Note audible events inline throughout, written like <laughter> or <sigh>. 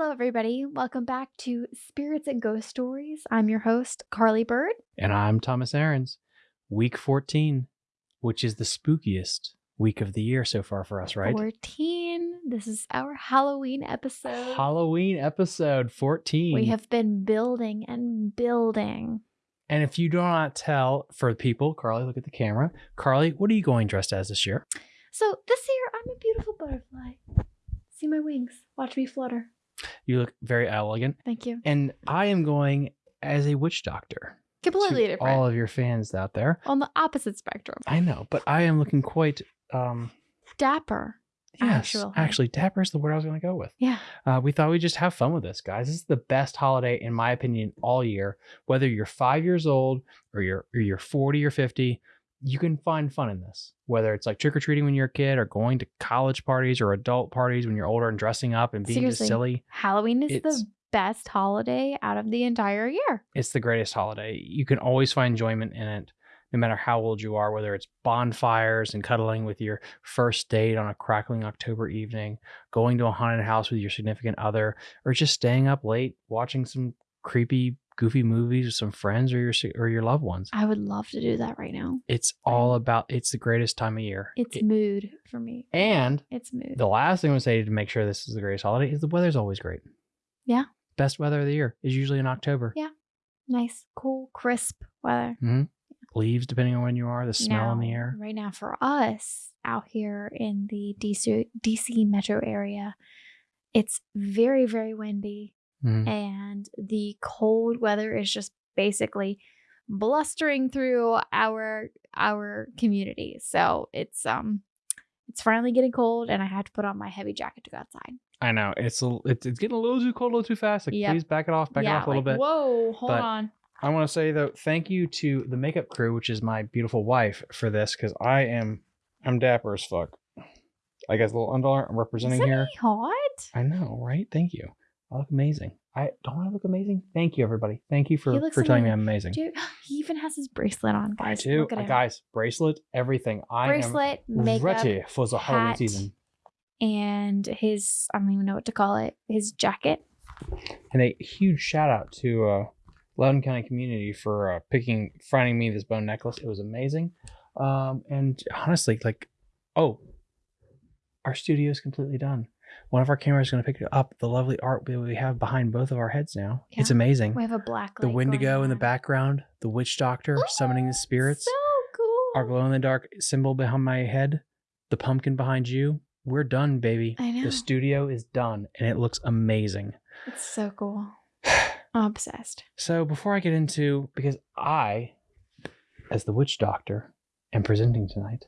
Hello, everybody. Welcome back to Spirits and Ghost Stories. I'm your host, Carly Bird. And I'm Thomas Aarons. Week 14, which is the spookiest week of the year so far for us, right? 14. This is our Halloween episode. Halloween episode 14. we have been building and building. and if you do not tell for people, Carly, look at the camera. Carly, what are you going dressed as this year? So this year, I'm a beautiful butterfly. See my wings. Watch me flutter. You look very elegant. Thank you. And I am going as a witch doctor. Completely to different. all of your fans out there. On the opposite spectrum. I know, but I am looking quite um Dapper. yes, Actually. actually dapper is the word I was going to go with. Yeah. Uh, we thought we'd just have fun with this, guys. This is the best holiday, in my opinion, all year. Whether you're five years old or you're or you're 40 or 50, you can find fun in this. Whether it's like trick or treating when you're a kid, or going to college parties or adult parties when you're older and dressing up and being just silly. Halloween is It's- the best holiday out of the entire year. It's the greatest holiday. You can always find enjoyment in it, no matter how old you are. Whether it's bonfires and cuddling with your first date on a crackling October evening, going to a haunted house with your significant other, or just staying up late watching some creepy, goofy movies with some friends or your or your loved ones. I would love to do that right now. It's all about. It's the greatest time of year. It's It- mood for me. and It's mood. the last thing I would say to make sure this is the greatest holiday is the weather's always great. Yeah. Best weather of the year is usually in October. Yeah. nice, cool, crisp weather. Mm-hmm. Leaves, depending on when you are, the smell in the air. Right now, for us out here in the DC, DC metro area, it's very, very windy, Mhm. and the cold weather is just basically blustering through our our community. So it's um it's finally getting cold, and I had to put on my heavy jacket to go outside. I know it's a, it's, it's getting a little too cold, a little too fast. Like, Yep. please back it off, back yeah, it off a little like, bit. Whoa, hold But- on. I want to say though, thank you to the makeup crew, which is my beautiful wife, for this because I am I'm dapper as fuck. I guess a little underarm I'm representing Isn't here. he hot? I know, right? Thank you. I look amazing. I don't I look amazing. Thank you, everybody. Thank you for for telling me I'm amazing. amazing. Dude, <laughs> he even has his bracelet on, I guys. do, Look at Uh, guys. Bracelet, everything. I bracelet, am makeup, ready for the Halloween season. and his I don't even know what to call it. His jacket. And a huge shout out to uh, Loudoun County community for uh, picking, finding me this bone necklace. It was amazing. Um, and honestly, like, oh, our studio is completely done. One of our cameras is going to pick up the lovely art we have behind both of our heads now. It's amazing. We have a black the Wendigo in the background, the witch doctor summoning the spirits, So cool. our glow in the dark symbol behind my head, the pumpkin behind you. We're done, baby. I know. The studio is done and it looks amazing. It's so cool. <sighs> I'm obsessed. So before I get into because I, as the witch doctor, am presenting tonight.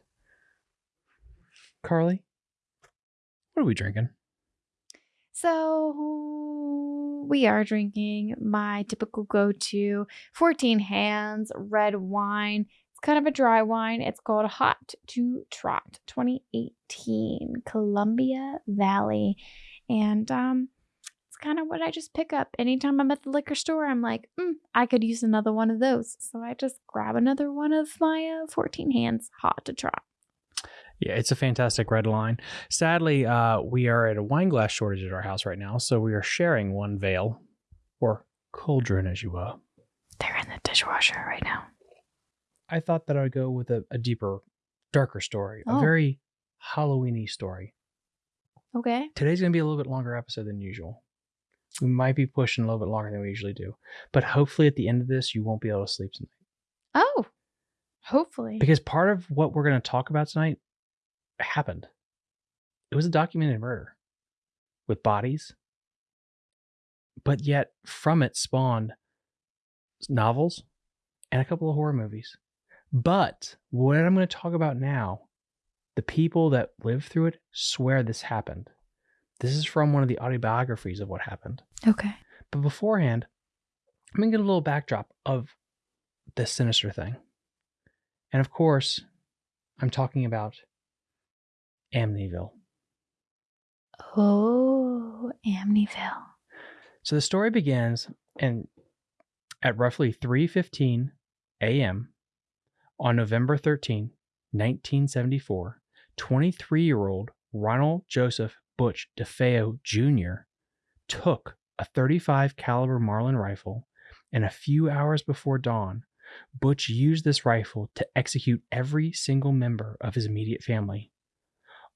Carly, what are we drinking? So we are drinking my typical go-to 14 hands red wine. It's kind of a dry wine. It's called Hot to Trot 2018 Columbia Valley. And um it's kind of what I just pick up anytime I'm at the liquor store. I'm like, mm, I could use another one of those. So I just grab another one of my uh, 14 hands Hot to Trot. Yeah, it's a fantastic red line. Sadly, uh, we are at a wine glass shortage at our house right now, so we are sharing one veil, or cauldron, as you will. They're in the dishwasher right now. I thought that I would go with a, a deeper, darker story, a Oh. very Halloweeny story. Okay. Today's going to be a little bit longer episode than usual. We might be pushing a little bit longer than we usually do, but hopefully at the end of this, you won't be able to sleep tonight. Oh, hopefully. Because part of what we're going to talk about tonight happened. It was a documented murder with bodies, but yet from it spawned novels and a couple of horror movies. But what I'm going to talk about now, the people that lived through it swear this happened. This is from one of the autobiographies of what happened. okay. But beforehand, I'm going to get a little backdrop of this sinister thing. And of course, I'm talking about Amityville. Oh, Amityville. So the story begins and at roughly 3:15 a.m. on November 13, 1974, 23-year-old Ronald Joseph Butch DeFeo Jr. took a 35 caliber Marlin rifle and a few hours before dawn, Butch used this rifle to execute every single member of his immediate family.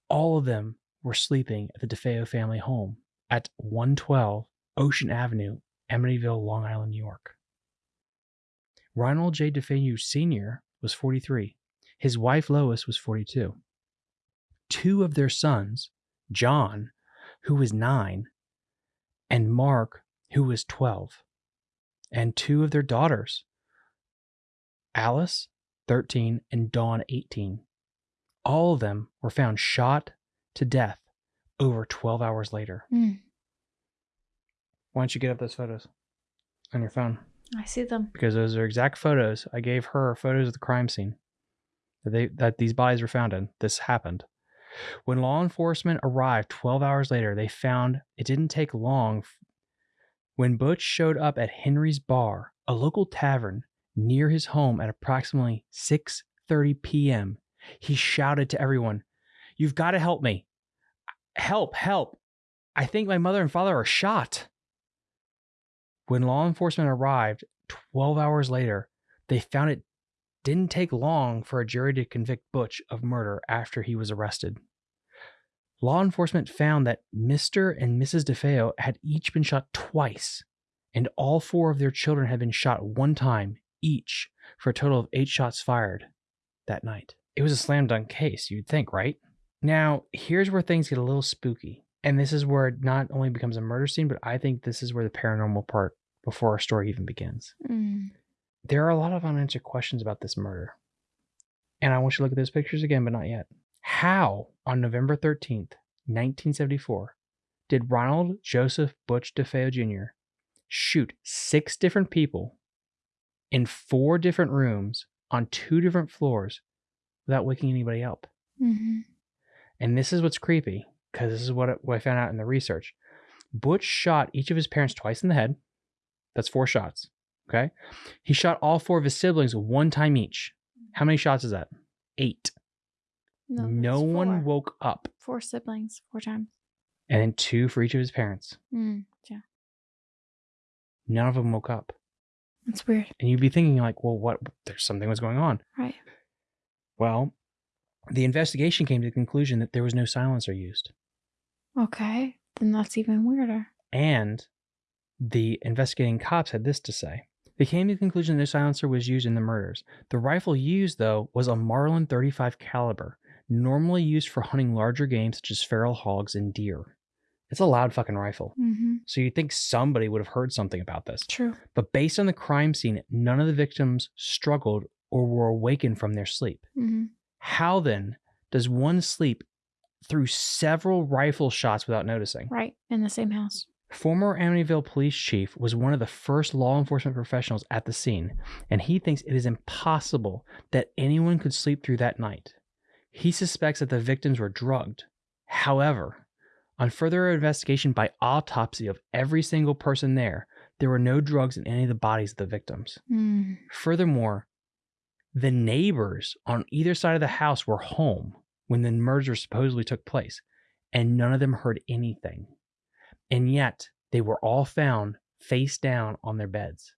All of them were sleeping at the DeFeo family home at 112 Ocean Avenue, Amityville, Long Island, New York. Ronald J. DeFeo Sr. was 43. His wife Lois was 42. Two of their sons, John, who was nine, and Mark, who was 12, and two of their daughters, Alice, 13, and Dawn, 18. All of them were found shot to death over 12 hours later. Mm. Why don't you get up those photos on your phone? I see them. Because those are exact photos. I gave her photos of the crime scene that they that these bodies were found in. This happened. When law enforcement arrived 12 hours later, they found it didn't take long. When Butch showed up at Henry's Bar, a local tavern near his home at approximately 6:30 p.m., he shouted to everyone, "You've got to help me. Help, help. I think my mother and father are shot." When law enforcement arrived 12 hours later, they found it didn't take long for a jury to convict Butch of murder after he was arrested. Law enforcement found that Mr. and Mrs. DeFeo had each been shot twice, and all four of their children had been shot one time each, for a total of eight shots fired that night. It was a slam dunk case, you'd think, right? Now, here's where things get a little spooky. And this is where it not only becomes a murder scene, but I think this is where the paranormal part before our story even begins. Mm. There are a lot of unanswered questions about this murder. And I want you to look at those pictures again, but not yet. How, on November 13th, 1974, did Ronald Joseph Butch DeFeo Jr. shoot six different people in four different rooms on two different floors without waking anybody up? hmm And this is what's creepy because this is what, I found out in the research. Butch shot each of his parents twice in the head. That's four shots. Okay. He shot all four of his siblings one time each. How many shots is that? Eight. No, No, one woke up. Four siblings, four times. And then two for each of his parents. Mm. Yeah, None of them woke up. that's weird. And you'd be thinking, like, well, what? There's something was going on. Right. Well, the investigation came to the conclusion that there was no silencer used. Okay, then that's even weirder. And the investigating cops had this to say. They came to the conclusion that no silencer was used in the murders. The rifle used, though, was a Marlin 35 caliber, normally used for hunting larger game such as feral hogs and deer. It's a loud fucking rifle. Mm-hmm. So you'd think somebody would have heard something about this. True. But based on the crime scene, none of the victims struggled or were awakened from their sleep. Mm-hmm. How then does one sleep through several rifle shots without noticing? Right in the same house. Former Amityville police chief was one of the first law enforcement professionals at the scene, and he thinks it is impossible that anyone could sleep through that night. He suspects that the victims were drugged. However, on further investigation by autopsy of every single person there, there were no drugs in any of the bodies of the victims. Mm. Furthermore, the neighbors on either side of the house were home when the murder supposedly took place, and none of them heard anything. And yet, they were all found face down on their beds.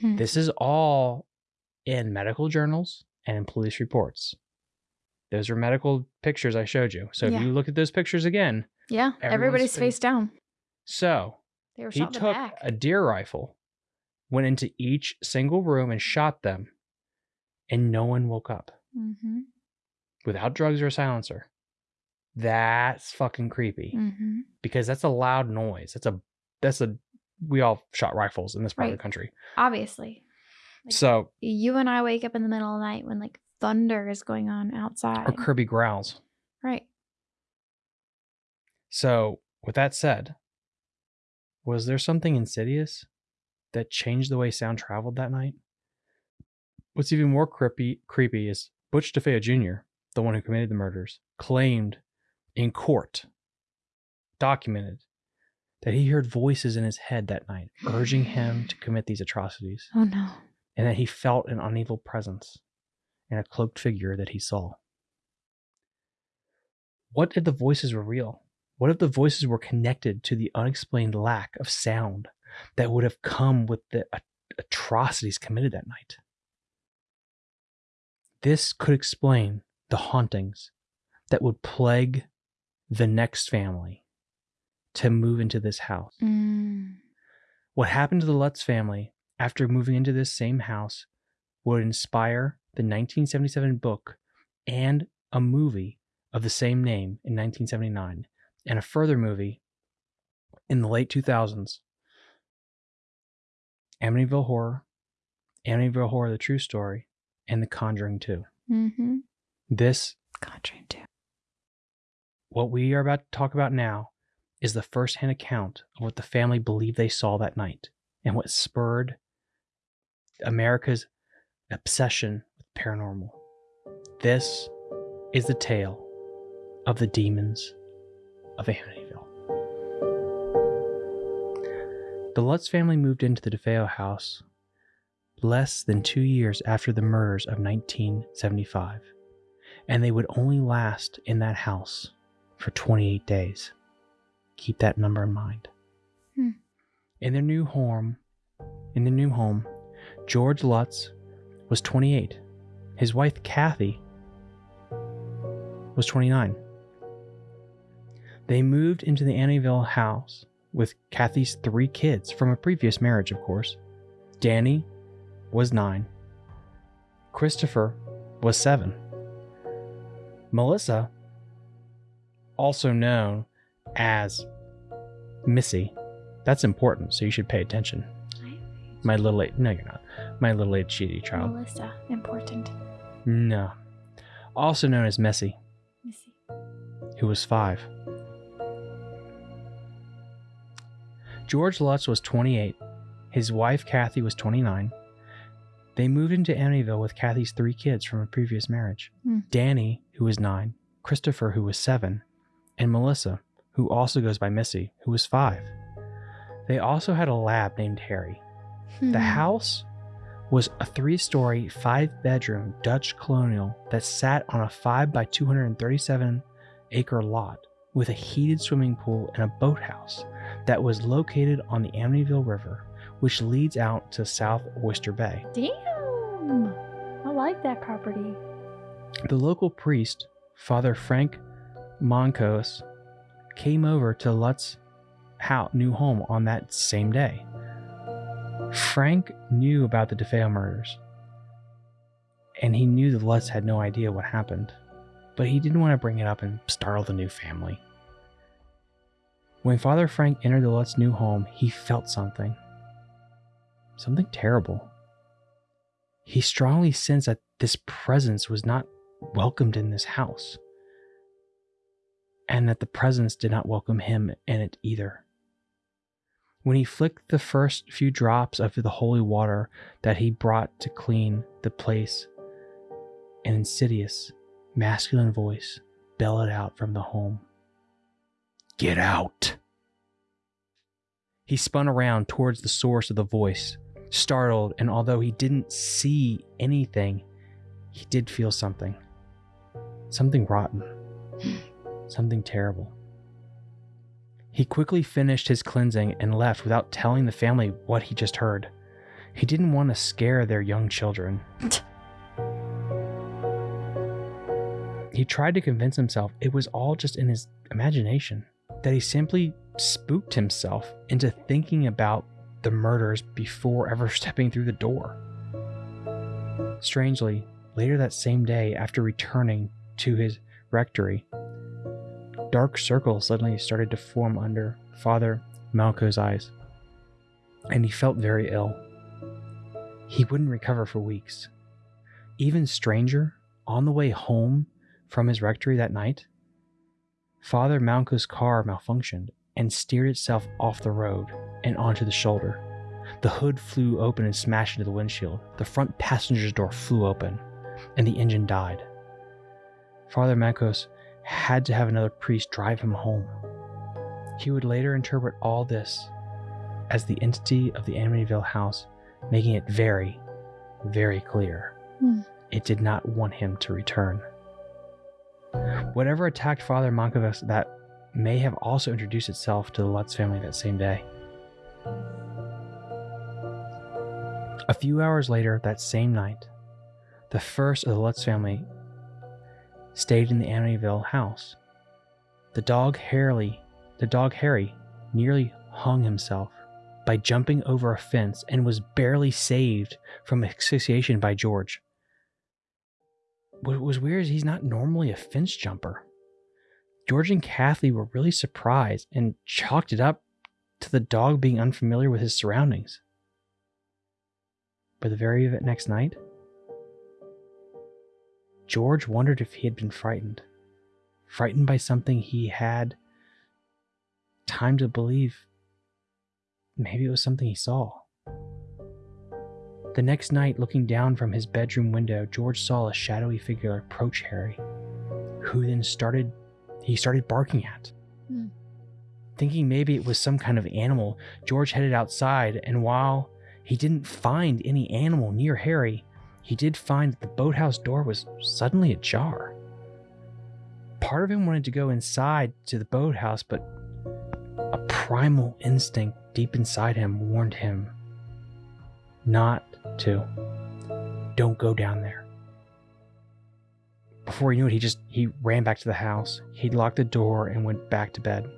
Hmm. This is all in medical journals and in police reports. Those are medical pictures I showed you. So Yeah. if you look at those pictures again, Yeah, everybody's face- down. so They were he took back. a deer rifle, went into each single room and shot them, and no one woke up mm-hmm. without drugs or a silencer. That's fucking creepy Mm-hmm. because that's a loud noise. That's a that's a we all shot rifles in this part of the country. Obviously, Like- So you and I wake up in the middle of the night when like thunder is going on outside. or Kirby growls. right. So with that said, was there something insidious that changed the way sound traveled that night? What's even more creepy creepy is Butch DeFeo Jr., the one who committed the murders, claimed in court, documented, that he heard voices in his head that night urging him to commit these atrocities, Oh no. and that he felt an unevil presence and a cloaked figure that he saw. What if the voices were real? What if the voices were connected to the unexplained lack of sound that would have come with the atrocities committed that night? This could explain the hauntings that would plague the next family to move into this house. Mm. What happened to the Lutz family after moving into this same house would inspire the 1977 book and a movie of the same name in 1979, and a further movie in the late 2000s Amityville Horror, Amityville Horror The True Story, and The Conjuring 2. Mm-hmm. This, Conjuring 2. what we are about to talk about now, is the first hand account of what the family believed they saw that night and what spurred America's obsession with paranormal. This is the tale of the demons of Amityville. The Lutz family moved into the DeFeo house less than two years after the murders of 1975, and they would only last in that house for 28 days. Keep that number in mind. Hmm. In their new home, in the new home, George Lutz was 28. His wife Kathy was 29. They moved into the Amityville house with Kathy's three kids from a previous marriage, of course. Danny was nine. Christopher was seven. Melissa, also known as Missy, that's important, so you should pay attention. My little eight, no, you're not. My little eight cheaty child. Melissa, important. No. Also known as Messy, Missy. who was five. George Lutz was 28. His wife, Kathy, was 29. They moved into Amityville with Kathy's three kids from a previous marriage Hmm. Danny, who was nine, Christopher, who was seven, and Melissa, who also goes by Missy, who was five. They also had a lab named Harry. The Hmm. house was a three story, five bedroom Dutch colonial that sat on a 5 by 237 acre lot with a heated swimming pool and a boathouse that was located on the Amityville River, which leads out to South Oyster Bay. Damn. I like that property. The local priest, Father Frank Moncos, came over to Lutz's house, new home on that same day. Frank knew about the DeFeo murders, and he knew the Lutz had no idea what happened, but he didn't want to bring it up and startle the new family. When Father Frank entered the Lutz new home, he felt something. Something terrible. He strongly sensed that this presence was not welcomed in this house, and that the presence did not welcome him in it either. When he flicked the first few drops of the holy water that he brought to clean the place, an insidious, masculine voice bellowed out from the home Get out! He spun around towards the source of the voice, startled, and although he didn't see anything, he did feel something. Something rotten. <sighs> Something terrible. He quickly finished his cleansing and left without telling the family what he just heard. He didn't want to scare their young children. he tried to convince himself it was all just in his imagination, that he simply spooked himself into thinking about the murders before ever <laughs> stepping through the door. Strangely, later that same day, after returning to his rectory, dark circles suddenly started to form under Father Malco's eyes, and he felt very ill. He wouldn't recover for weeks. Even stranger, on the way home from his rectory that night, Father Malco's car malfunctioned and steered itself off the road and onto the shoulder. The hood flew open and smashed into the windshield. The front passenger's door flew open, and the engine died. Father Malcos had to have another priest drive him home. He would later interpret all this as the entity of the Amityville house, making it very, very clear Hmm. it did not want him to return. Whatever attacked Father Mankiewicz that may have also introduced itself to the Lutz family that same day. A few hours later that same night, the first of the Lutz family stayed in the Amityville house. The dog Harry, the dog Harry, nearly hung himself by jumping over a fence and was barely saved from asphyxiation by George. What was weird is he's not normally a fence jumper. George and Kathy were really surprised and chalked it up to the dog being unfamiliar with his surroundings. But the very next night, George wondered if he had been frightened. Frightened by something he had time to believe maybe it was something he saw. The next night, looking down from his bedroom window, George saw a shadowy figure approach Harry, who then started he started barking at. Hmm. Thinking maybe it was some kind of animal, George headed outside, and while he didn't find any animal near Harry, he did find that the boathouse door was suddenly ajar. Part of him wanted to go inside to the boathouse, but a primal instinct deep inside him warned him not to. Don't go down there. Before he knew it, he just he ran back to the house. He locked the door and went back to bed.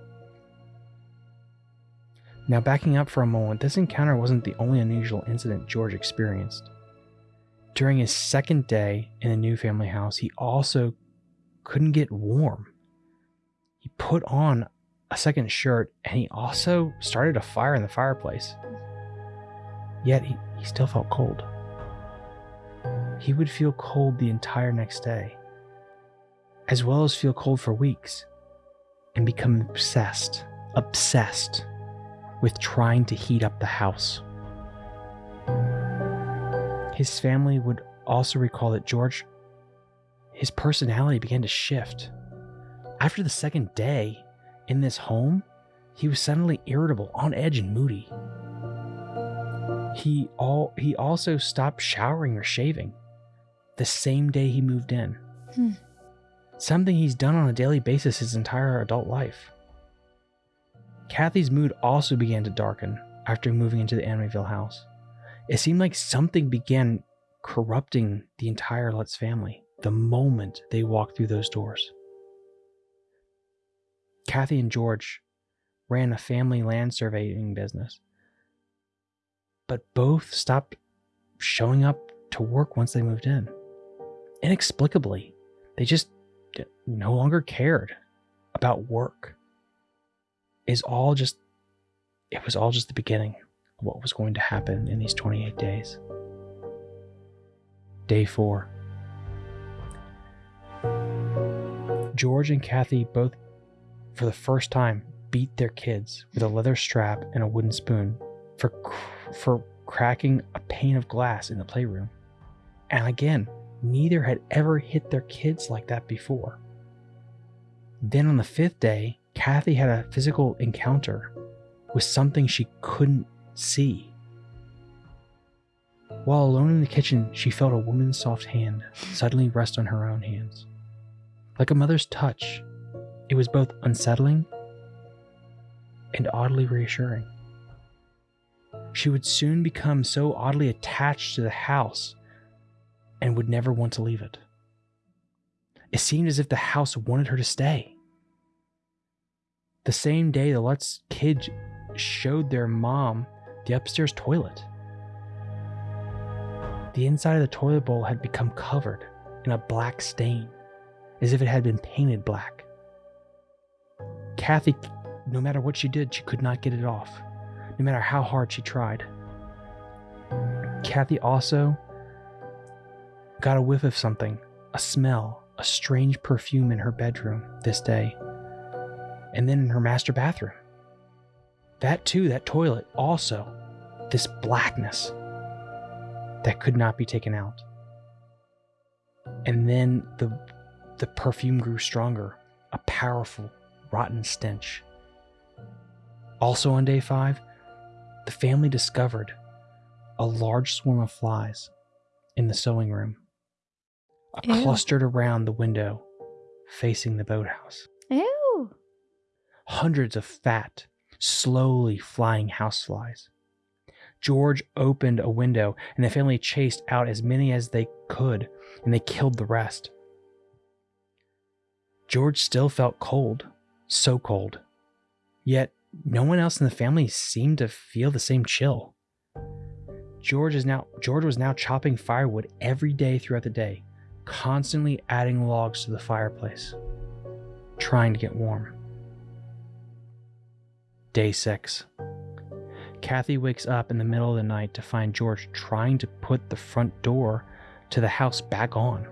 Now, backing up for a moment, this encounter wasn't the only unusual incident George experienced. During his second day in the new family house, he also couldn't get warm. He put on a second shirt and he also started a fire in the fireplace. Yet he, he still felt cold. He would feel cold the entire next day, as well as feel cold for weeks, and become obsessed, obsessed with trying to heat up the house. His family would also recall that George, his personality began to shift. After the second day, in this home, he was suddenly irritable, on edge, and moody. He all he also stopped showering or shaving the same day he moved in. Hmm. Something he's done on a daily basis his entire adult life. Kathy's mood also began to darken after moving into the Amityville house. It seemed like something began corrupting the entire Lutz family the moment they walked through those doors. Kathy and George ran a family land surveying business, but both stopped showing up to work once they moved in. Inexplicably, they just no longer cared about work. Is all just it was all just the beginning of what was going to happen in these 28 days. Day 4. George and Kathy both for the first time, beat their kids with a leather strap and a wooden spoon for, for cracking a pane of glass in the playroom. And again, neither had ever hit their kids like that before. Then on the fifth day, Kathy had a physical encounter with something she couldn't see. While alone in the kitchen, she felt a woman's soft hand suddenly rest on her own hands. Like a mother's touch, it was both unsettling and oddly reassuring. She would soon become so oddly attached to the house and would never want to leave it. It seemed as if the house wanted her to stay. The same day, the Lutz kids showed their mom the upstairs toilet. The inside of the toilet bowl had become covered in a black stain, as if it had been painted black. Kathy, no matter what she did, she could not get it off, no matter how hard she tried. Kathy also got a whiff of something, a smell, a strange perfume in her bedroom this day, and then in her master bathroom. That too, that toilet, also, this blackness that could not be taken out. And then the, the perfume grew stronger, a powerful, rotten stench. Also on day five, the family discovered a large swarm of flies in the sewing room, Ew. clustered around the window facing the boathouse. Ew. hundreds of fat, slowly flying houseflies. George opened a window, and the family chased out as many as they could, and they killed the rest. George still felt cold, so cold. Yet no one else in the family seemed to feel the same chill. George is now George was now chopping firewood every day throughout the day, constantly adding logs to the fireplace, trying to get warm. Day 6. Kathy wakes up in the middle of the night to find George trying to put the front door to the house back on.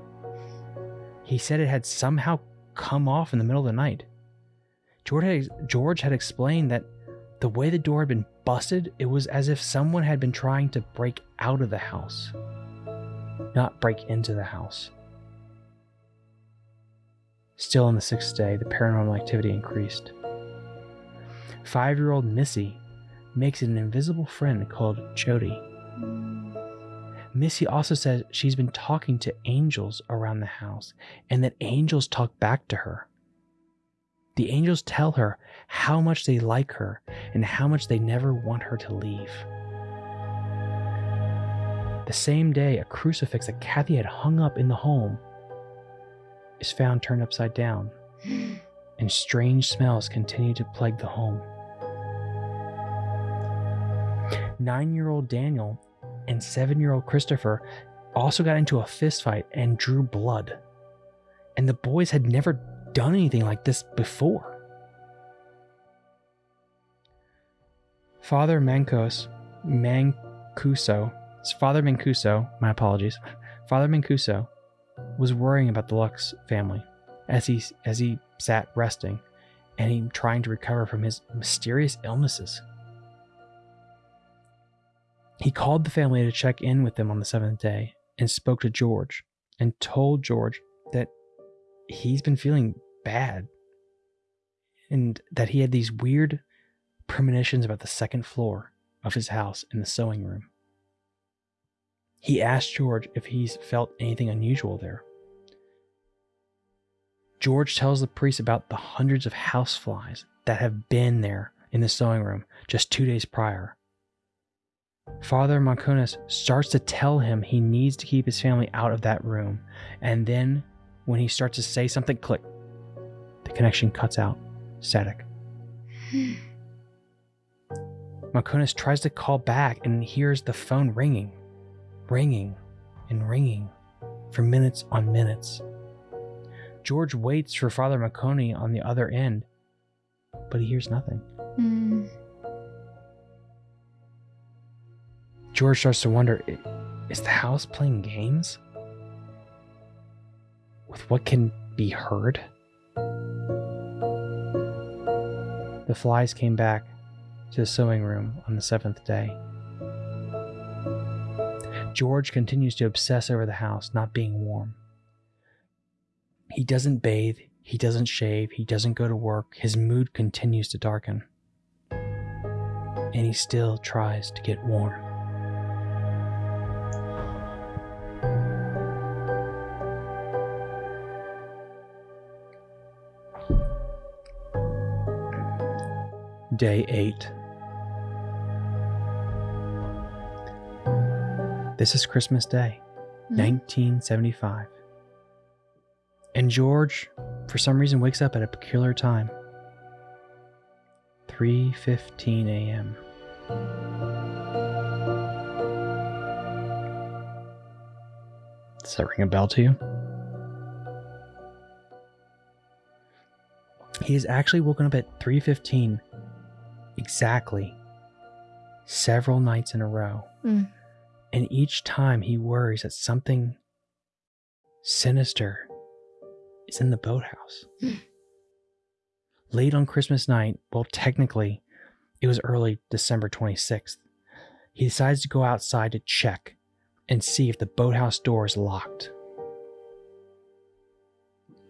He said it had somehow come off in the middle of the night. George had, George had explained that the way the door had been busted, it was as if someone had been trying to break out of the house, not break into the house. Still on the sixth day, the paranormal activity increased. Five year old Missy makes an invisible friend called Jody. Missy also says she's been talking to angels around the house and that angels talk back to her. The angels tell her how much they like her and how much they never want her to leave. The same day, a crucifix that Kathy had hung up in the home is found turned upside down, <gasps> and strange smells continue to plague the home. Nine year old Daniel and seven year old Christopher also got into a fistfight and drew blood. And the boys had never done anything like this before. Father Mancos, Mancuso, Father Mancuso, my apologies, Father Mancuso was worrying about the Lutz family as he as he sat resting and he trying to recover from his mysterious illnesses. He called the family to check in with them on the seventh day and spoke to George and told George he's been feeling bad and that he had these weird premonitions about the second floor of his house in the sewing room. He asked George if he's felt anything unusual there. George tells the priest about the hundreds of houseflies that have been there in the sewing room just two days prior Father Marconis starts to tell him he needs to keep his family out of that room. And then, when he starts to say something, click, the connection cuts out. Static. <sighs> Marconis tries to call back and hears the phone ringing, ringing, and ringing for minutes on minutes. George waits for Father Marconi on the other end, but he hears nothing. Mm. George starts to wonder is the house playing games? With what can be heard? The flies came back to the sewing room on the seventh day. George continues to obsess over the house not being warm. He doesn't bathe, he doesn't shave, he doesn't go to work, his mood continues to darken. And he still tries to get warm. Day 8. This is Christmas Day, mm-hmm. 1975. And George, for some reason, wakes up at a peculiar time. 3:15 a.m. Does that ring a bell to you? He is actually woken up at 3:15 exactly several nights in a row. Mm. And each time he worries that something sinister is in the boathouse. Mm. Late on Christmas night, well, technically, it was early December 26th, he decides to go outside to check and see if the boathouse door is locked.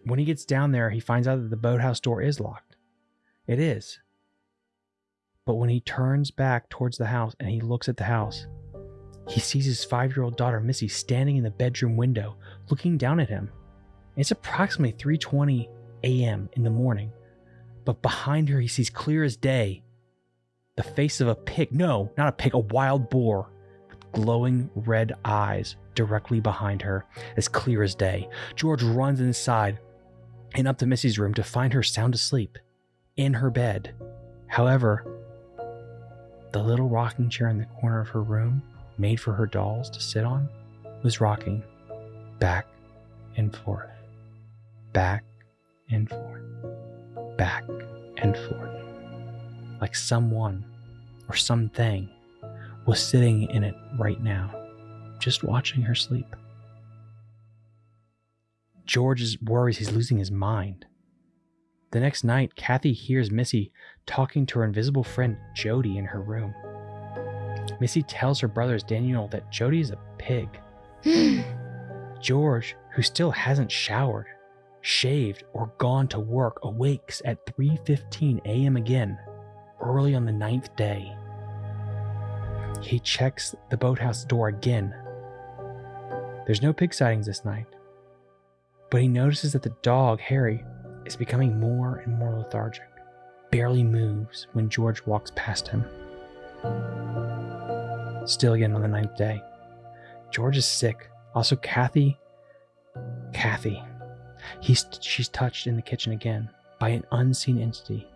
When he gets down there, he finds out that the boathouse door is locked. It is. But when he turns back towards the house and he looks at the house, he sees his five year old daughter Missy standing in the bedroom window looking down at him. It's approximately 3:20 a.m. in the morning, But behind her, he sees clear as day the face of a pig. No, not a pig, a wild boar with glowing red eyes directly behind her, as clear as day. George runs inside and up to Missy's room to find her sound asleep in her bed. However, the little rocking chair in the corner of her room, made for her dolls to sit on, was rocking back and forth, back and forth, back and forth, like someone or something was sitting in it right now, just watching her sleep. George worries he's losing his mind. The next night, Kathy hears Missy talking to her invisible friend Jody in her room. Missy tells her brothers Daniel that Jody is a pig. <gasps> George, who still hasn't showered, shaved, or gone to work, awakes at 3:15 a.m. again, early on the ninth day. He checks the boathouse door again. There's no pig sightings this night, but he notices that the dog, Harry, is becoming more and more lethargic, barely moves when George walks past him. Still again on the ninth day. George is sick. Also, Kathy. Kathy. He's, she's touched in the kitchen again by an unseen entity.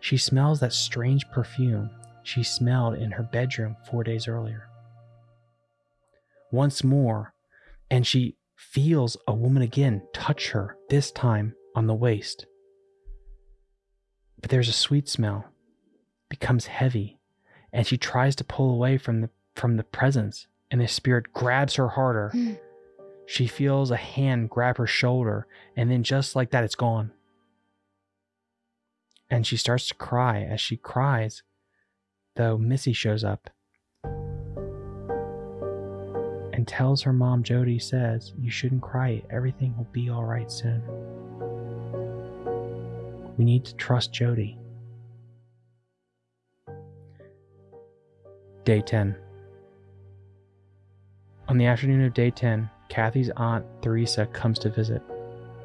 She smells that strange perfume she smelled in her bedroom four days earlier. Once more, and she feels a woman again touch her, this time on the waist. But there's a sweet smell, becomes heavy, and she tries to pull away from the from the presence, and the spirit grabs her harder. Hmm. she feels a hand grab her shoulder, and then just like that, it's gone. And she starts to cry. As she cries, though, Missy shows up and tells her mom, Jody, says, You shouldn't cry. Everything will be all right soon. We need to trust Jody. Day 10. On the afternoon of day 10, Kathy's aunt, Theresa, comes to visit.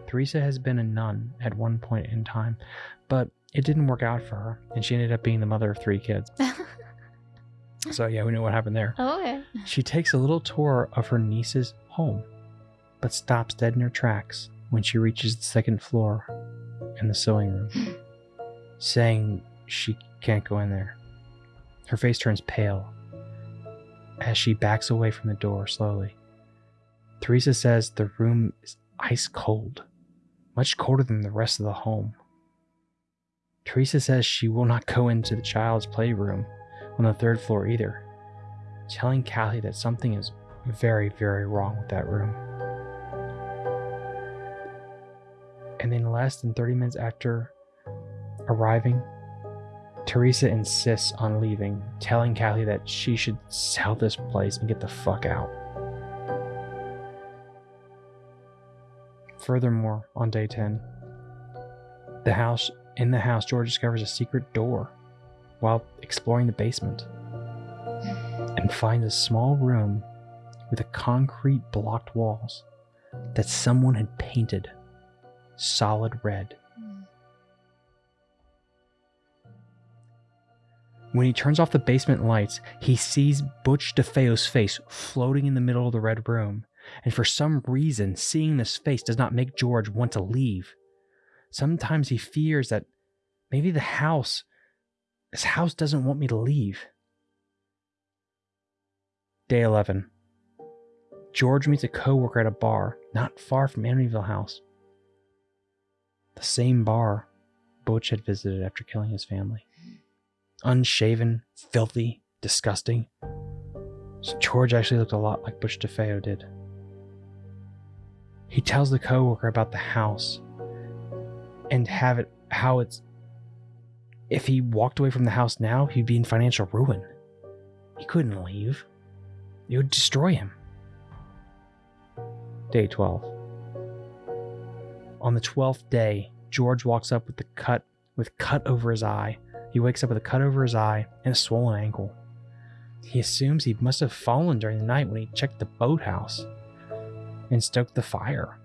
Theresa has been a nun at one point in time, but it didn't work out for her, and she ended up being the mother of three kids. <laughs> so, yeah, we know what happened there. oh, okay. She takes a little tour of her niece's home, but stops dead in her tracks when she reaches the second floor in the sewing room, saying she can't go in there. Her face turns pale as she backs away from the door slowly. Teresa says the room is ice cold, much colder than the rest of the home. Teresa says she will not go into the child's playroom on the third floor either, telling Kathy that something is very, very wrong with that room. And then, less than 30 minutes after arriving, Teresa insists on leaving, telling Kathy that she should sell this place and get the fuck out. Furthermore, on day 10, the house in the house George discovers a secret door while exploring the basement and finds a small room with a concrete blocked walls that someone had painted solid red. When he turns off the basement lights, he sees Butch DeFeo's face floating in the middle of the red room. And for some reason, seeing this face does not make George want to leave. Sometimes he fears that maybe the house, this house doesn't want me to leave. Day 11. George meets a coworker at a bar not far from Amityville House. The same bar Butch had visited after killing his family. Unshaven, filthy, disgusting. So George actually looked a lot like Butch DeFeo did. He tells the coworker about the house and have it how it's if he walked away from the house now, he'd be in financial ruin. He couldn't leave. It would destroy him. Day 12. On the 12th day, George walks up with the cut with cut over his eye. He wakes up with a cut over his eye and a swollen ankle. He assumes he must have fallen during the night when he checked the boathouse and stoked the fire.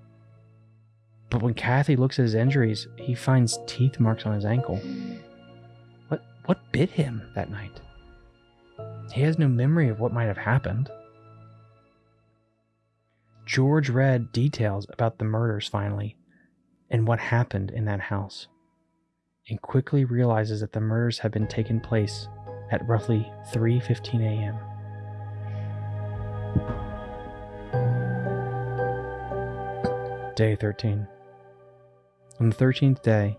But when Kathy looks at his injuries, he finds teeth marks on his ankle. What what bit him that night? He has no memory of what might have happened. George read details about the murders finally and what happened in that house and quickly realizes that the murders have been taken place at roughly 3:15 a.m. Day 13. On the 13th day,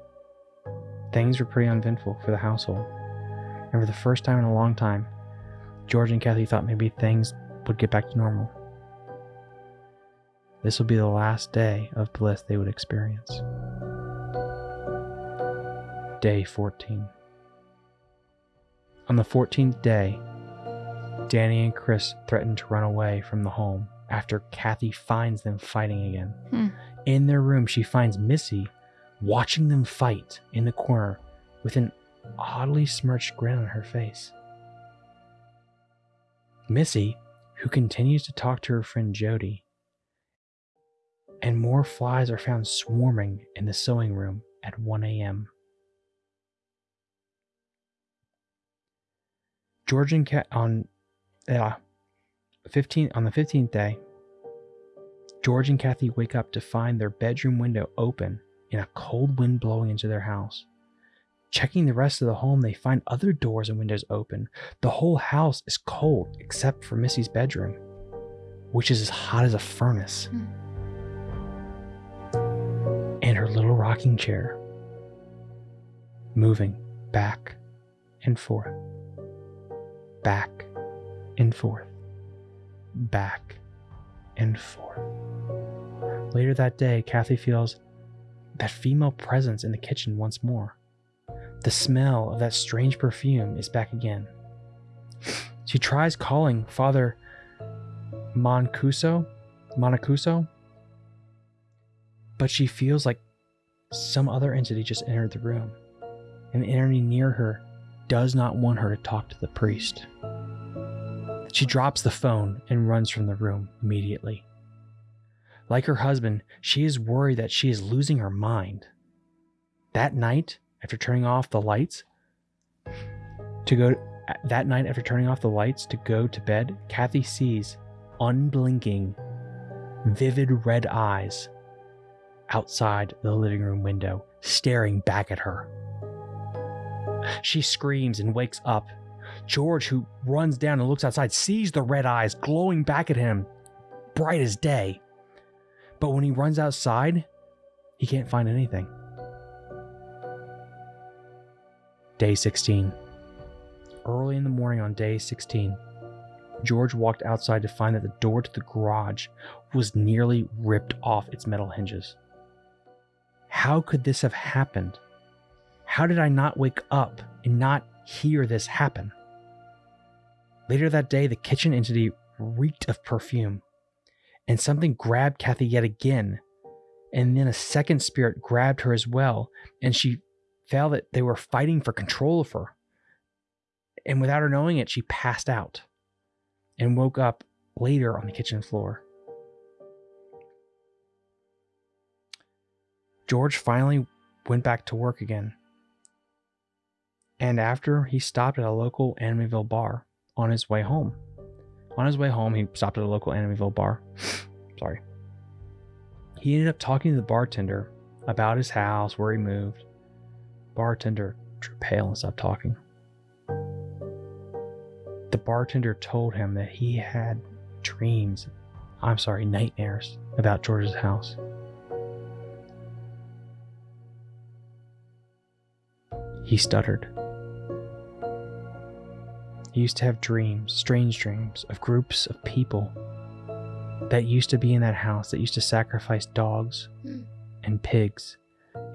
things were pretty uneventful for the household. And for the first time in a long time, George and Kathy thought maybe things would get back to normal. This will be the last day of bliss they would experience. Day 14. On the 14th day, Danny and Chris threaten to run away from the home after Kathy finds them fighting again. Hmm. In their room, she finds Missy watching them fight in the corner with an oddly smirched grin on her face. Missy, who continues to talk to her friend Jody, and more flies are found swarming in the sewing room at 1 a.m. George and on uh, 15 on the 15th day, George and Kathy wake up to find their bedroom window open and a cold wind blowing into their house. Checking the rest of the home, they find other doors and windows open. The whole house is cold except for Missy's bedroom, which is as hot as a furnace. Hmm. And her little rocking chair moving back and forth, back and forth, back and forth. Later that day, Kathy feels that female presence in the kitchen once more. The smell of that strange perfume is back again. She tries calling Father Moncuso, Monacuso, but she feels like some other entity just entered the room, and the entity near her does not want her to talk to the priest. She drops the phone and runs from the room immediately. Like her husband, she is worried that she is losing her mind. That night, after turning off the lights, to go that night after turning off the lights to go to bed, Kathy sees unblinking, vivid red eyes outside the living room window, staring back at her. She screams and wakes up. George, who runs down and looks outside, sees the red eyes glowing back at him, bright as day. But when he runs outside, he can't find anything. Day 16. Early in the morning on day 16, George walked outside to find that the door to the garage was nearly ripped off its metal hinges. How could this have happened? How did I not wake up and not hear this happen? Later that day, the kitchen entity reeked of perfume, and something grabbed Kathy yet again. And then a second spirit grabbed her as well, and she felt that they were fighting for control of her. And without her knowing it, she passed out and woke up later on the kitchen floor. George finally went back to work again. And after he stopped at a local Amityville bar on his way home. On his way home, he stopped at a local Amityville bar. <sniffs> Sorry. He ended up talking to the bartender about his house, where he moved. Bartender drew pale and stopped talking. The bartender told him that he had dreams, I'm sorry, nightmares about George's house. He stuttered. He used to have dreams, strange dreams, of groups of people that used to be in that house that used to sacrifice dogs Hmm. and pigs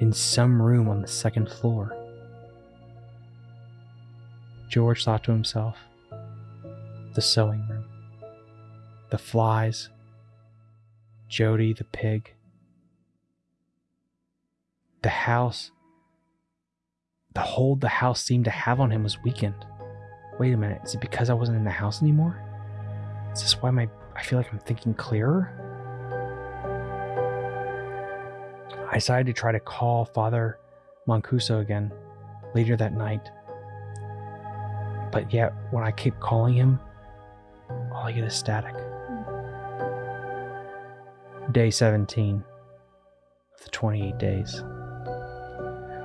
in some room on the second floor. George thought to himself, the sewing room, the flies, Jody the pig, the house, the hold the house seemed to have on him was weakened. Wait a minute, is it because I wasn't in the house anymore? Is this why my I feel like I'm thinking clearer? I decided to try to call Father Mancuso again later that night. But yet, when I keep calling him, all I get is static. Day 17 of the 28 days.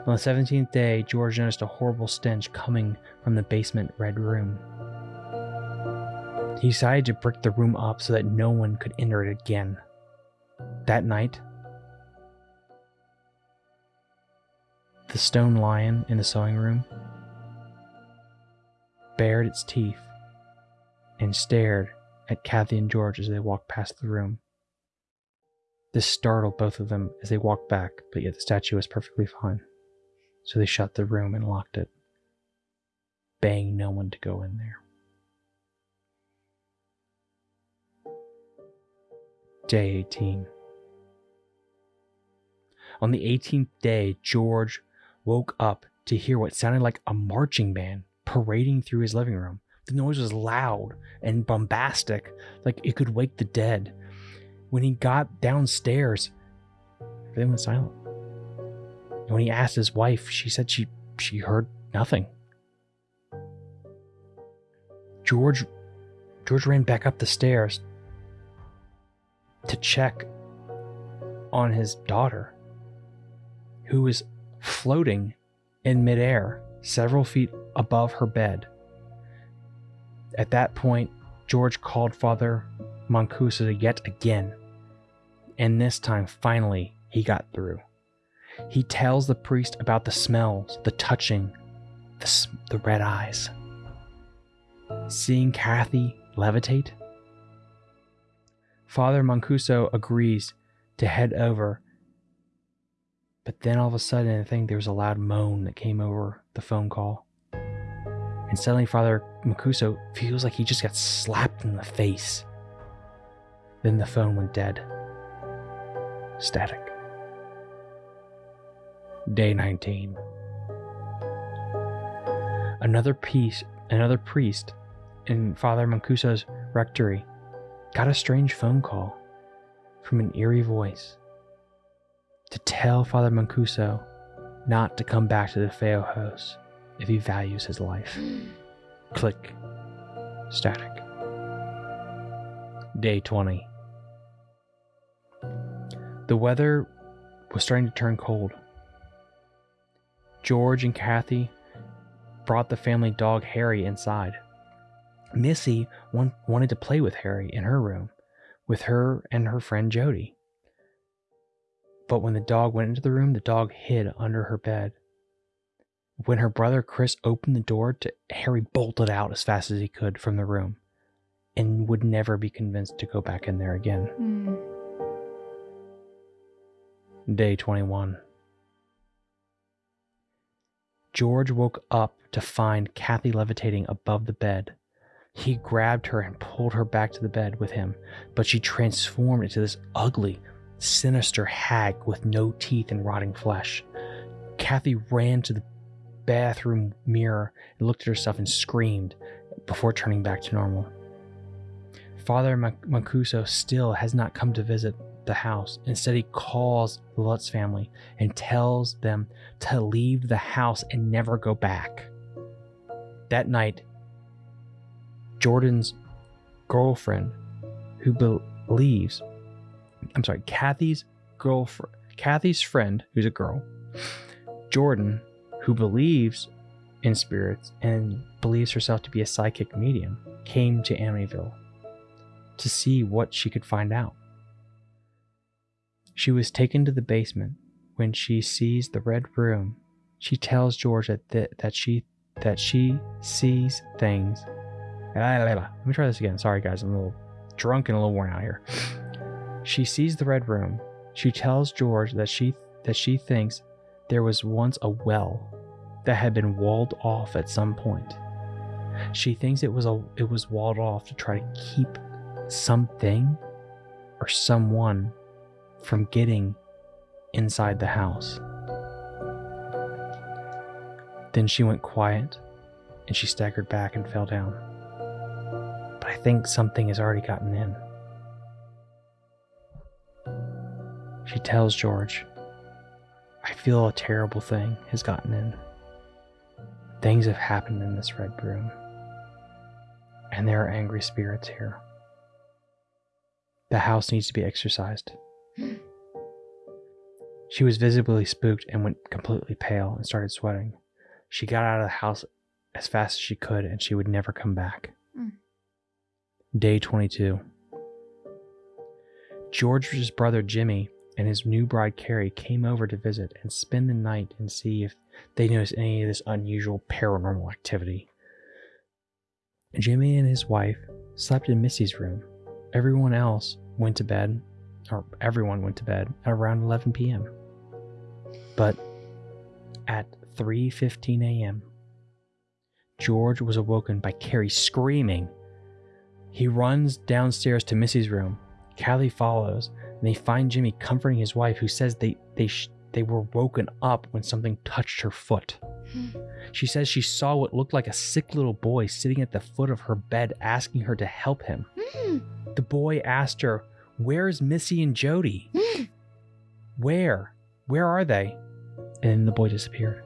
On the 17th day, George noticed a horrible stench coming from the basement red room. He decided to brick the room up so that no one could enter it again. That night, the stone lion in the sewing room bared its teeth and stared at Kathy and George as they walked past the room. This startled both of them as they walked back, but yet the statue was perfectly fine. So they shut the room and locked it, begging no one to go in there. Day 18. On the 18th day, George woke up to hear what sounded like a marching band parading through his living room. The noise was loud and bombastic, like it could wake the dead. When he got downstairs, everything was silent. And when he asked his wife, she said she she heard nothing. George George ran back up the stairs to check on his daughter, who was floating in midair several feet above her bed. At that point, George called Father Mancuso yet again, and this time finally he got through. He tells the priest about the smells, the touching, the, the red eyes. Seeing Kathy levitate, Father Mancuso agrees to head over but then all of a sudden, I think there was a loud moan that came over the phone call. And suddenly, Father Mancuso feels like he just got slapped in the face. Then the phone went dead. Static. Day 19. Another piece, another priest in Father Mancuso's rectory got a strange phone call from an eerie voice to tell Father Mancuso not to come back to the Feojos if he values his life. Hmm. Click. Static. Day 20. The weather was starting to turn cold. George and Kathy brought the family dog Harry inside. Missy want, wanted to play with Harry in her room with her and her friend Jody. But when the dog went into the room, the dog hid under her bed. When her brother Chris opened the door, to, Harry bolted out as fast as he could from the room and would never be convinced to go back in there again. Mm. Day 21. George woke up to find Kathy levitating above the bed. He grabbed her and pulled her back to the bed with him, but she transformed into this ugly, sinister hag with no teeth and rotting flesh. Kathy ran to the bathroom mirror and looked at herself and screamed before turning back to normal. Father Mancuso still has not come to visit the house. Instead, he calls the Lutz family and tells them to leave the house and never go back. That night, Jordan's girlfriend, who believes I'm sorry, Kathy's girlfriend, Kathy's friend, who's a girl, Jordan, who believes in spirits and believes herself to be a psychic medium, came to Amityville to see what she could find out. She was taken to the basement. When she sees the red room, she tells George that th- that she that she sees things. Let me try this again. Sorry, guys, I'm a little drunk and a little worn out here. She sees the red room. She tells George that she that she thinks there was once a well that had been walled off at some point. She thinks it was a it was walled off to try to keep something or someone from getting inside the house. Then she went quiet and she staggered back and fell down. But I think something has already gotten in. She tells George I feel a terrible thing has gotten in. Things have happened in this red room, and there are angry spirits here. The house needs to be exorcised. She was visibly spooked and went completely pale and started sweating. She got out of the house as fast as she could and she would never come back. Mm. Day 22. George's brother Jimmy and his new bride Carrie came over to visit and spend the night and see if they noticed any of this unusual paranormal activity. Jimmy and his wife slept in Missy's room. Everyone else went to bed, or everyone went to bed at around 11 p.m. But at 3:15 a.m., George was awoken by Carrie screaming. He runs downstairs to Missy's room. Kathy follows, and they find Jimmy comforting his wife, who says they they sh- they were woken up when something touched her foot. She says she saw what looked like a sick little boy sitting at the foot of her bed, asking her to help him. Mm. The boy asked her, "Where's Missy and Jody? Where? Where are they?" And the boy disappeared.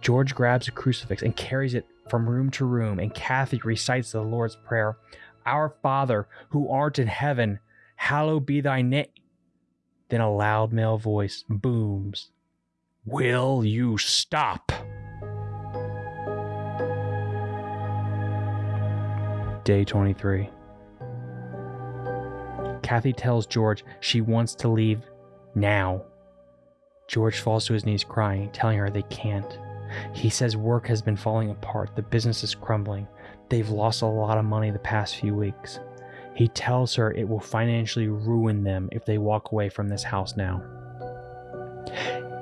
George grabs a crucifix and carries it from room to room, and Kathy recites the Lord's Prayer Our Father, who art in heaven, hallowed be thy name. Then a loud male voice booms Will you stop? Day 23. Kathy tells George she wants to leave now. George falls to his knees crying, telling her they can't. He says work has been falling apart, the business is crumbling. They've lost a lot of money the past few weeks. He tells her it will financially ruin them if they walk away from this house now.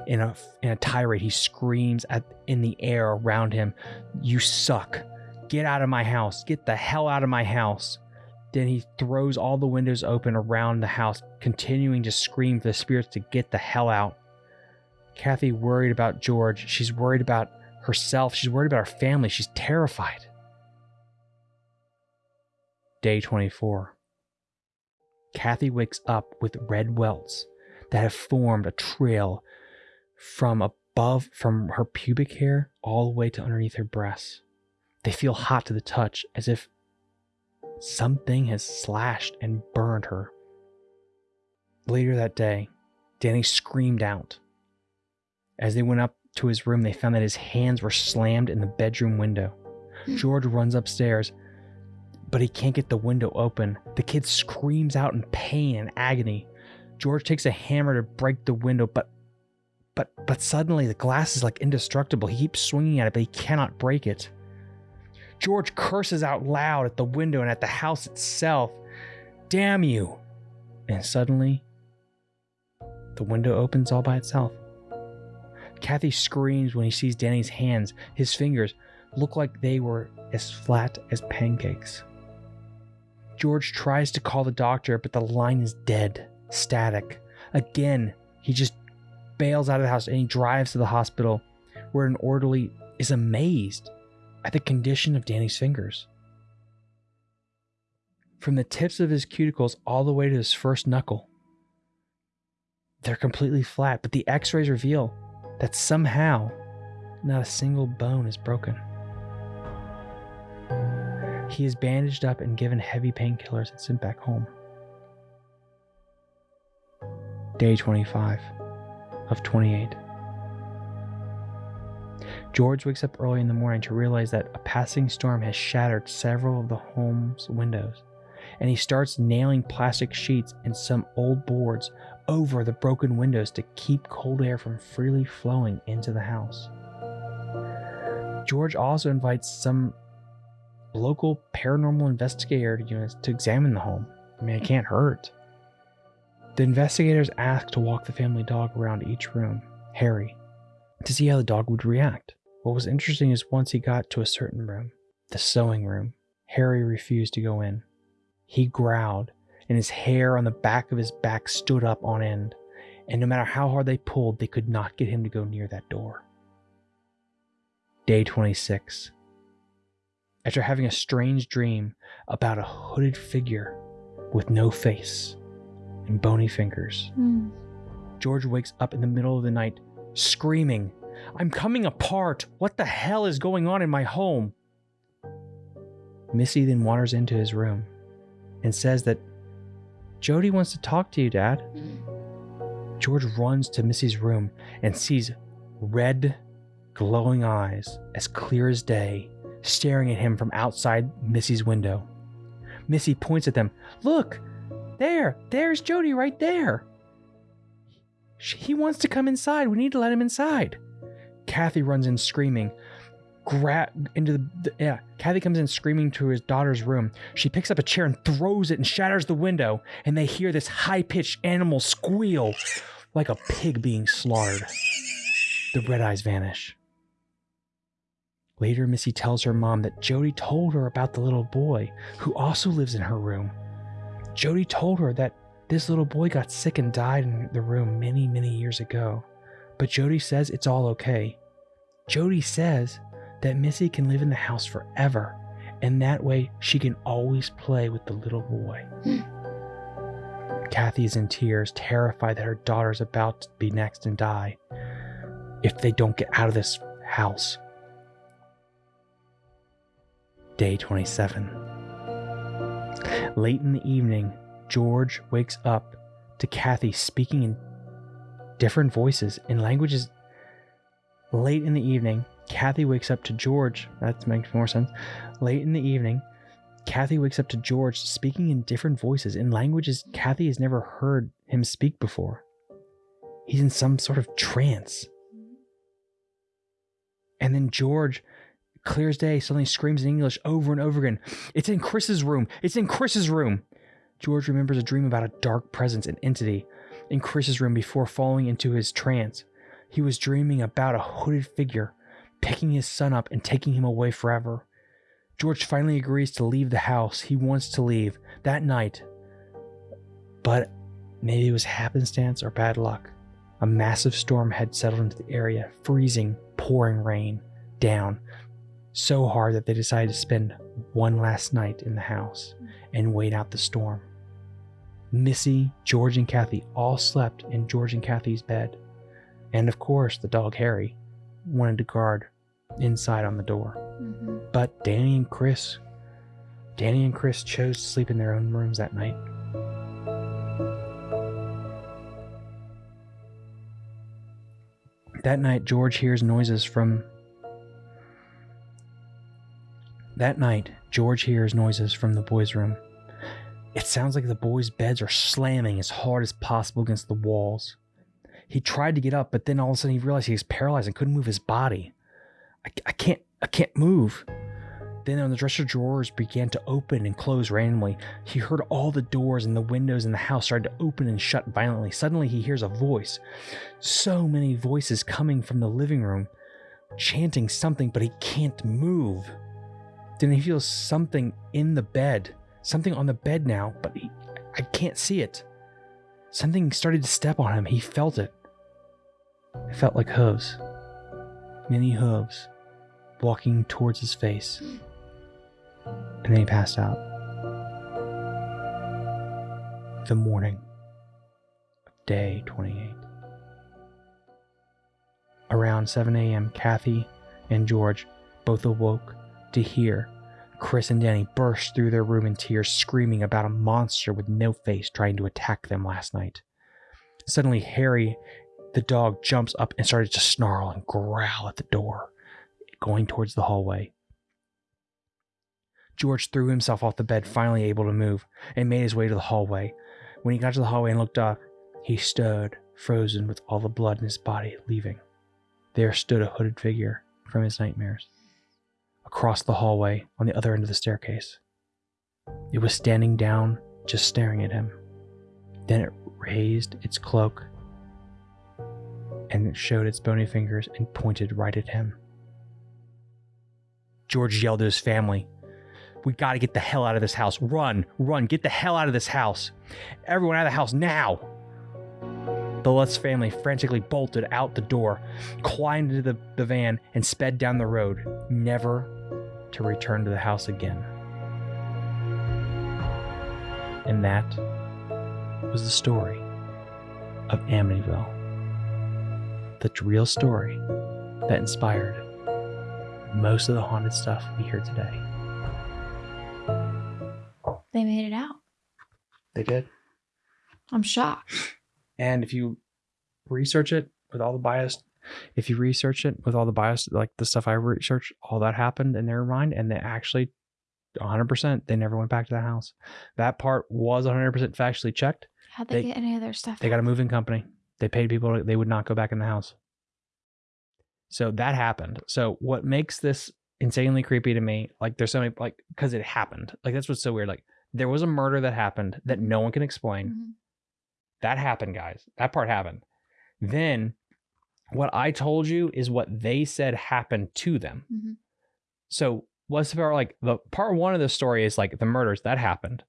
In a, in a tirade, he screams at, in the air around him, You suck. Get out of my house. Get the hell out of my house. Then he throws all the windows open around the house, continuing to scream for the spirits to get the hell out. Kathy worried about George. She's worried about herself. She's worried about her family. She's terrified. Day 24. Kathy wakes up with red welts that have formed a trail from above, from her pubic hair, all the way to underneath her breasts. They feel hot to the touch, as if something has slashed and burned her. Later that day, Danny screamed out. As they went up to his room, they found that his hands were slammed in the bedroom window. Hmm. George runs upstairs, but he can't get the window open. The kid screams out in pain and agony. George takes a hammer to break the window, but but but suddenly the glass is like indestructible. He keeps swinging at it, but he cannot break it. George curses out loud at the window and at the house itself. Damn you! And suddenly, the window opens all by itself. Kathy screams when he sees Danny's hands. His fingers look like they were as flat as pancakes. George tries to call the doctor, but the line is dead, static. Again, he just bails out of the house and he drives to the hospital where an orderly is amazed at the condition of Danny's fingers. From the tips of his cuticles all the way to his first knuckle, they're completely flat, but the x rays reveal that somehow not a single bone is broken. He is bandaged up and given heavy painkillers and sent back home. Day 25 of 28. George wakes up early in the morning to realize that a passing storm has shattered several of the home's windows, and he starts nailing plastic sheets and some old boards over the broken windows to keep cold air from freely flowing into the house. George also invites some local paranormal investigator units to examine the home. I mean, it can't hurt. The investigators ask to walk the family dog around each room, Harry, to see how the dog would react. What was interesting is once he got to a certain room, the sewing room, Harry refused to go in. He growled, and his hair on the back of his back stood up on end, and no matter how hard they pulled, they could not get him to go near that door. Day 26. After having a strange dream about a hooded figure with no face and bony fingers, Mm. George wakes up in the middle of the night, screaming, I'm coming apart. What the hell is going on in my home? Missy then wanders into his room and says that Jody wants to talk to you, Dad. George runs to Missy's room and sees red, glowing eyes, as clear as day, staring at him from outside Missy's window. Missy points at them. Look, there, there's Jody right there. He wants to come inside. We need to let him inside. Kathy runs in screaming. Grab into the, the yeah. Kathy comes in screaming to his daughter's room. She picks up a chair and throws it and shatters the window. And they hear this high-pitched animal squeal, like a pig being slaughtered. The red eyes vanish. Later, Missy tells her mom that Jody told her about the little boy who also lives in her room. Jody told her that this little boy got sick and died in the room many, many years ago. But Jody says it's all okay. Jody says that Missy can live in the house forever, and that way she can always play with the little boy. Hmm. Kathy is in tears, terrified that her daughter's about to be next and die if they don't get out of this house. Day 27. Late in the evening, George wakes up to Kathy speaking in different voices in languages. Late in the evening, Kathy wakes up to George. That makes more sense. Late in the evening, Kathy wakes up to George speaking in different voices in languages Kathy has never heard him speak before. He's in some sort of trance. And then George, clear as day, suddenly screams in English over and over again It's in Chris's room! It's in Chris's room! George remembers a dream about a dark presence, an entity, in Chris's room before falling into his trance. He was dreaming about a hooded figure picking his son up and taking him away forever. George finally agrees to leave the house. He wants to leave that night. But maybe it was happenstance or bad luck. A massive storm had settled into the area, freezing, pouring rain down so hard that they decided to spend one last night in the house and wait out the storm. Missy, George, and Kathy all slept in George and Kathy's bed. And of course, the dog Harry wanted to guard inside on the door. Mm-hmm. But Danny and Chris, Danny and Chris chose to sleep in their own rooms that night. That night, George hears noises from. That night, George hears noises from the boys' room. It sounds like the boys' beds are slamming as hard as possible against the walls. He tried to get up, but then all of a sudden he realized he was paralyzed and couldn't move his body. I, I can't, I can't move. Then the dresser drawers began to open and close randomly. He heard all the doors and the windows in the house started to open and shut violently. Suddenly he hears a voice. So many voices coming from the living room, chanting something, but he can't move. Then he feels something in the bed, something on the bed now, but he, I can't see it. Something started to step on him. He felt it. It felt like hooves. Many hooves walking towards his face. And then he passed out. The morning of day 28. Around 7 a.m., Kathy and George both awoke to hear Chris and Danny burst through their room in tears, screaming about a monster with no face trying to attack them last night. Suddenly, Harry, the dog, jumps up and started to snarl and growl at the door, going towards the hallway. George threw himself off the bed, finally able to move, and made his way to the hallway. When he got to the hallway and looked up, he stood, frozen with all the blood in his body leaving. There stood a hooded figure from his nightmares across the hallway on the other end of the staircase. It was standing down, just staring at him. Then it raised its cloak and showed its bony fingers and pointed right at him. George yelled at his family, We gotta get the hell out of this house. Run, run, get the hell out of this house. Everyone out of the house now. The Lutz family frantically bolted out the door, climbed into the, the van, and sped down the road, never to return to the house again. And that was the story of Amityville. The real story that inspired most of the haunted stuff we hear today. They made it out. They did. I'm shocked. And if you research it with all the bias, if you research it with all the bias, like the stuff I researched, all that happened in their mind, and they actually, 100%, they never went back to that house. That part was 100% factually checked. How'd they, They- get any of their stuff? They got a moving company. They paid people, they would not go back in the house. So that happened. So what makes this insanely creepy to me, like there's so many, like, because it happened. Like that's what's so weird. Like there was a murder that happened that no one can explain. Mhm. That happened, guys. That part happened. Then what I told you is what they said happened to them. Mhm. So what's the part like the part one of the story is like the murders that happened.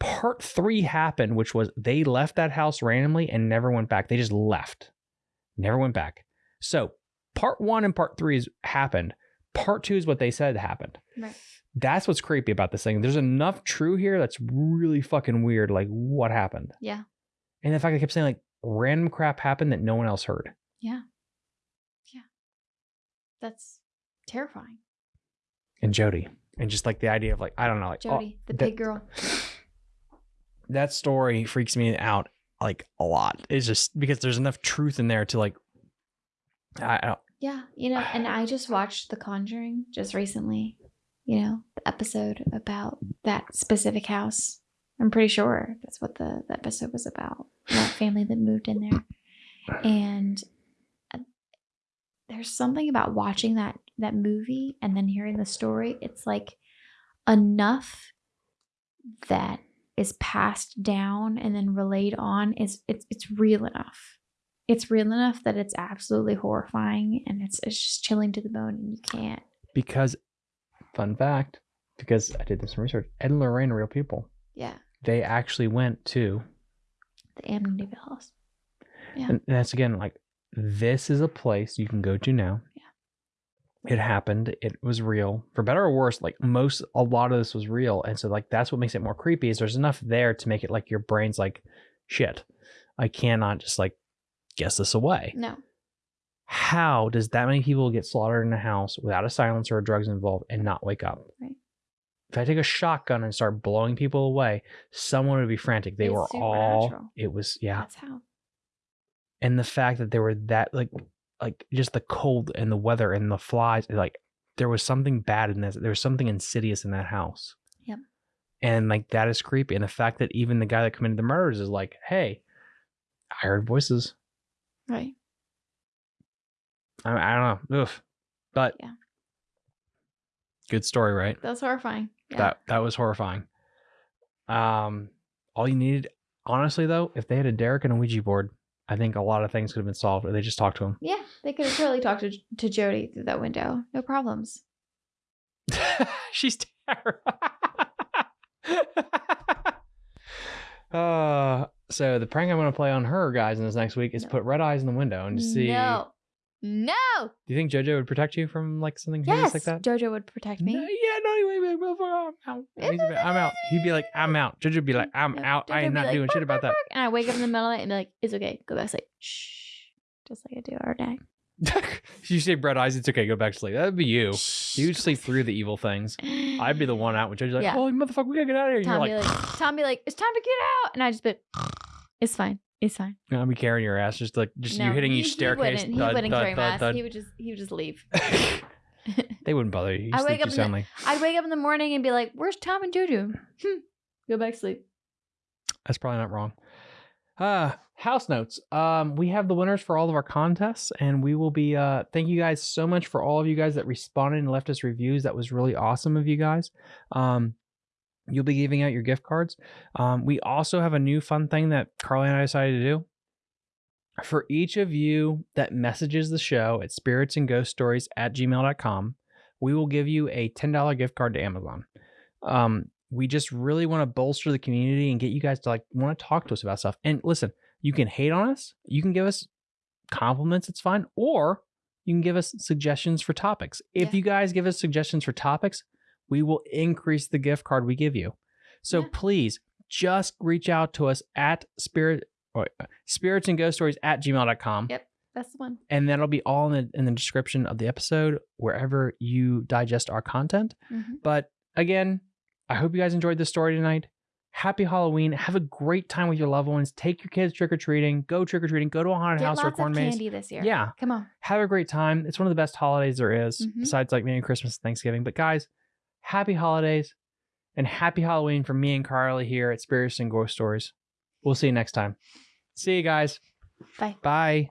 Part three happened, which was they left that house randomly and never went back. They just left, never went back. So part one and part three is happened. Part two is what they said happened. Right. That's what's creepy about this thing. There's enough true here that's really fucking weird. Like what happened? Yeah. And the fact I kept saying like random crap happened that no one else heard. Yeah. Yeah. That's terrifying. And Jody. And just like the idea of like, I don't know, like oh, Jody, the that- pig girl. <laughs> that story freaks me out like a lot. It's just because there's enough truth in there to like I, I don't Yeah, you know, and I just watched The Conjuring just recently. You know, the episode about that specific house. I'm pretty sure that's what the, the episode was about. That family that moved in there, and there's something about watching that that movie and then hearing the story. It's like enough that is passed down and then relayed on is it's it's real enough it's real enough that it's absolutely horrifying and it's it's just chilling to the bone and you can't because fun fact, because I did this research, Ed and Lorraine are real people. yeah They actually went to the Amityville house Yeah. and that's again like this is a place you can go to now. Yeah. It happened. It was real. For better or worse, like most a lot of this was real. And so like that's what makes it more creepy is there's enough there to make it like your brain's like shit. I cannot just like guess this away. no How does that many people get slaughtered in a house without a silencer or drugs involved and not wake up? Right. If I take a shotgun and start blowing people away, someone would be frantic. They It's were all it was yeah. that's how And the fact that there were that like like just the cold and the weather and the flies, like there was something bad in this. There was something insidious in that house. Yep. And like that is creepy. And the fact that even the guy that committed the murders is like, hey, I heard voices. right I, I don't know. Oof. But Yeah. good story, right? that's horrifying yeah. That that was horrifying. Um, all you needed, honestly, though, if they had a Derek and a Ouija board, I think a lot of things could have been solved. Or they just talked to him. yeah they could have totally talked to, to Jody through that window no problems <laughs> She's terrible. <laughs> uh, so the prank I'm going to play on her, guys, in this next week is No. put red eyes in the window and see. no no Do you think JoJo would protect you from like something yes like that? Jojo would protect me No, yeah, no, he would be like, motherfucker, I'm out. He'd be like, I'm out. He'd be like, I'm out. JoJo would be like, I'm No, out. I am not like, doing shit about that. bark, bark," and I wake up in the middle of the night and be like, "It's okay, go back to sleep." Shh, just like I do every day. <laughs> you say red eyes, it's okay. Go back to sleep. That'd be you. Shh, You'd sleep through the evil things. I'd be the one out when JoJo's like, Yeah. oh, motherfucker, we gotta get out of here. Tom you're be like, like, Tom be like, "It's time to get out," and I just be, "It's fine, it's fine." I'll be carrying your ass, just like, just you hitting he- each he wouldn't, he wouldn't thud, carry my ass. He would just, he would just leave. <laughs> <laughs> they wouldn't bother you. You I wake up in the- soundly. I'd wake up in the morning and be like, "Where's Tom and Jojo?" Hmm. Go back to sleep. That's probably not wrong. Uh, house notes. Um, we have the winners for all of our contests, and we will be. Uh, thank you guys so much for all of you guys that responded and left us reviews. That was really awesome of you guys. Um, you'll be giving out your gift cards. Um, we also have a new fun thing that Carly and I decided to do. For each of you that messages the show at spirits and ghost stories at gmail.com, we will give you a $10 gift card to Amazon. Um, we just really want to bolster the community and get you guys to like want to talk to us about stuff. And listen, you can hate on us, you can give us compliments, it's fine, or you can give us suggestions for topics. If Yeah. you guys give us suggestions for topics, we will increase the gift card we give you. So Yeah. please just reach out to us at spirit or uh, spirits and ghost stories at gmail.com. Yep. That's the one. And that'll be all in the, in the description of the episode, wherever you digest our content. Mhm. But again, I hope you guys enjoyed this story tonight. Happy Halloween. Have a great time with your loved ones. Take your kids trick or treating. Go trick or treating. Go to a haunted Get house or corn of maze. candy this year. Yeah. Come on. Have a great time. It's one of the best holidays there is, Mhm. besides like maybe Christmas and Thanksgiving. But guys, happy holidays and happy Halloween from me and Carly here at Spirits and Ghost Stories. We'll see you next time. See you guys. Bye. Bye.